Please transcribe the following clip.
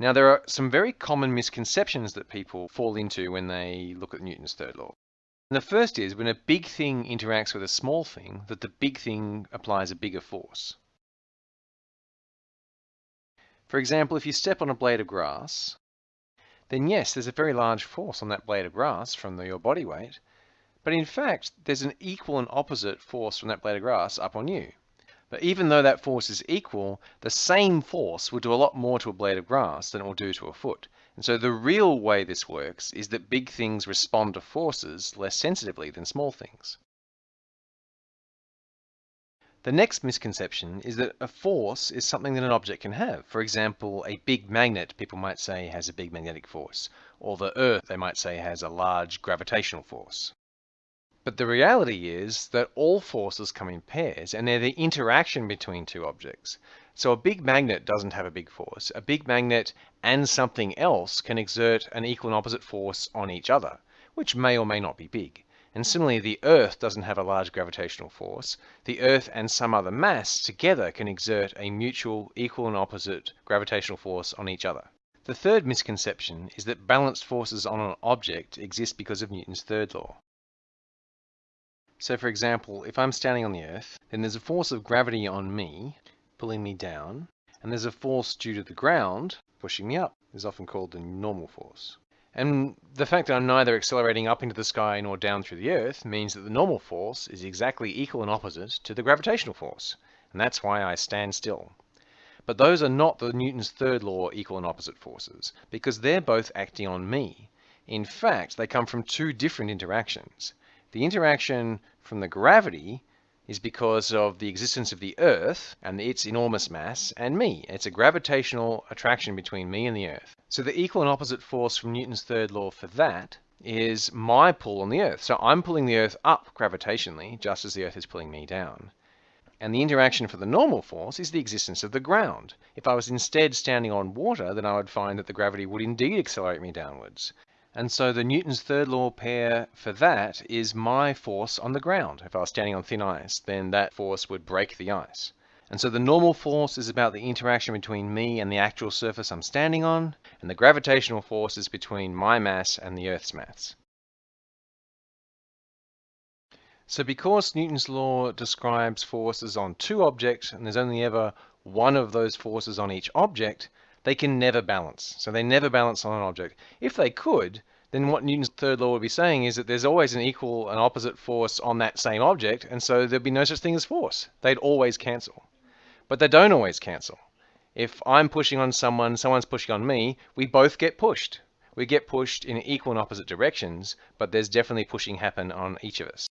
Now, there are some very common misconceptions that people fall into when they look at Newton's third law. And the first is when a big thing interacts with a small thing, that the big thing applies a bigger force. For example, if you step on a blade of grass, then yes, there's a very large force on that blade of grass from the, your body weight, but in fact, there's an equal and opposite force from that blade of grass up on you. But even though that force is equal, the same force will do a lot more to a blade of grass than it will do to a foot. And so the real way this works is that big things respond to forces less sensitively than small things. The next misconception is that a force is something that an object can have. For example, a big magnet, people might say, has a big magnetic force. Or the Earth, they might say, has a large gravitational force. But the reality is that all forces come in pairs and they're the interaction between two objects. So a big magnet doesn't have a big force. A big magnet and something else can exert an equal and opposite force on each other, which may or may not be big. And similarly, the Earth doesn't have a large gravitational force. The Earth and some other mass together can exert a mutual equal and opposite gravitational force on each other. The third misconception is that balanced forces on an object exist because of Newton's third law. So for example, if I'm standing on the earth, then there's a force of gravity on me, pulling me down, and there's a force due to the ground, pushing me up. is often called the normal force. And the fact that I'm neither accelerating up into the sky nor down through the earth means that the normal force is exactly equal and opposite to the gravitational force. And that's why I stand still. But those are not the Newton's third law equal and opposite forces, because they're both acting on me. In fact, they come from two different interactions. The interaction from the gravity is because of the existence of the Earth and its enormous mass and me. It's a gravitational attraction between me and the Earth. So the equal and opposite force from Newton's third law for that is my pull on the Earth. So I'm pulling the Earth up gravitationally, just as the Earth is pulling me down. And the interaction for the normal force is the existence of the ground. If I was instead standing on water, then I would find that the gravity would indeed accelerate me downwards. And so the Newton's third law pair for that is my force on the ground. If I was standing on thin ice, then that force would break the ice. And so the normal force is about the interaction between me and the actual surface I'm standing on, and the gravitational force is between my mass and the Earth's mass. So because Newton's law describes forces on two objects, and there's only ever one of those forces on each object, they can never balance. So they never balance on an object. If they could, then what Newton's third law would be saying is that there's always an equal and opposite force on that same object, and so there'd be no such thing as force. They'd always cancel. But they don't always cancel. If I'm pushing on someone, someone's pushing on me, we both get pushed. We get pushed in equal and opposite directions, but there's definitely pushing happen on each of us.